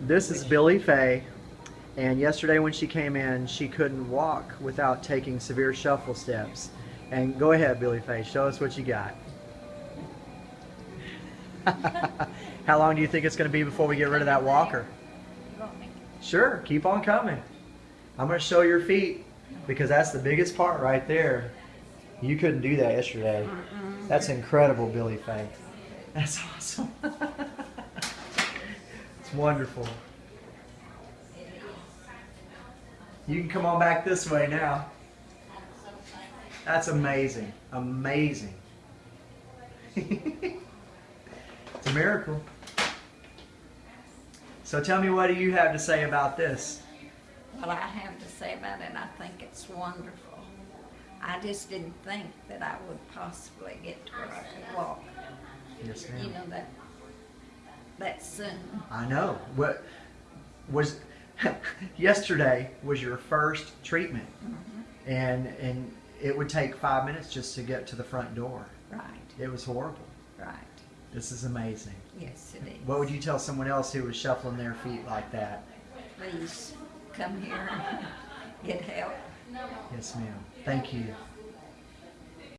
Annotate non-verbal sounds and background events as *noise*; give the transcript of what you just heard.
This is Billy Faye, and yesterday when she came in, she couldn't walk without taking severe shuffle steps. And go ahead, Billy Faye, show us what you got. *laughs* How long do you think it's going to be before we get rid of that walker? You want me? Sure, keep on coming. I'm going to show your feet because that's the biggest part right there. You couldn't do that yesterday. That's incredible, Billy Faye. That's awesome. *laughs* wonderful. You can come on back this way now. That's amazing. Amazing. *laughs* it's a miracle. So tell me, what do you have to say about this? Well, I have to say about it, I think it's wonderful. I just didn't think that I would possibly get to where I could walk, Yes, you know, that, that soon. I know. What was *laughs* yesterday was your first treatment, mm-hmm. and and it would take five minutes just to get to the front door. Right, It was horrible. right. This is amazing. Yes, it is. What would you tell someone else who was shuffling their feet like that? Please come here *laughs* get help. Yes, ma'am. Thank you.